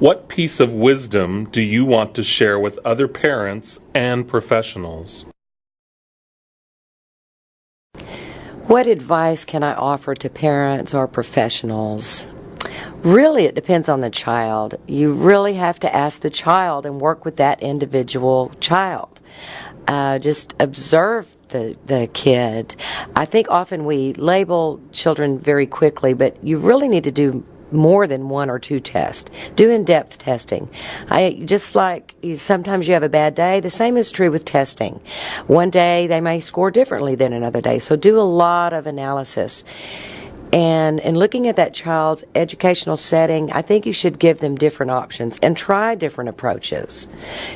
What piece of wisdom do you want to share with other parents and professionals? What advice can I offer to parents or professionals? Really, it depends on the child. You really have to ask the child and work with that individual child. Uh, just observe the, the kid. I think often we label children very quickly, but you really need to do more than one or two tests. Do in-depth testing. I just like you, sometimes you have a bad day. The same is true with testing. One day they may score differently than another day. So do a lot of analysis. And in looking at that child's educational setting, I think you should give them different options and try different approaches.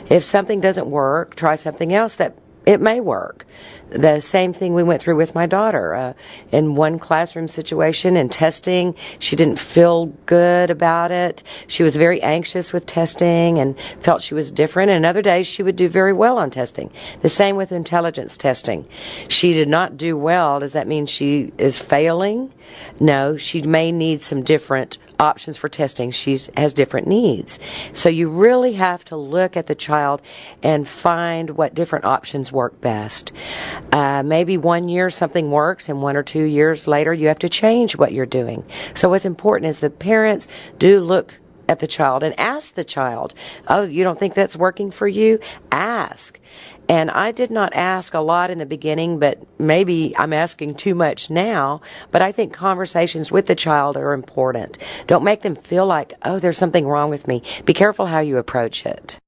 If something doesn't work, try something else that it may work. The same thing we went through with my daughter. Uh, in one classroom situation and testing, she didn't feel good about it. She was very anxious with testing and felt she was different. And other days, she would do very well on testing. The same with intelligence testing. She did not do well. Does that mean she is failing? No, she may need some different options for testing. She has different needs. So you really have to look at the child and find what different options work best. Uh, maybe one year something works, and one or two years later you have to change what you're doing. So what's important is that parents do look at the child and ask the child, Oh, you don't think that's working for you? Ask. And I did not ask a lot in the beginning, but maybe I'm asking too much now. But I think conversations with the child are important. Don't make them feel like, oh, there's something wrong with me. Be careful how you approach it.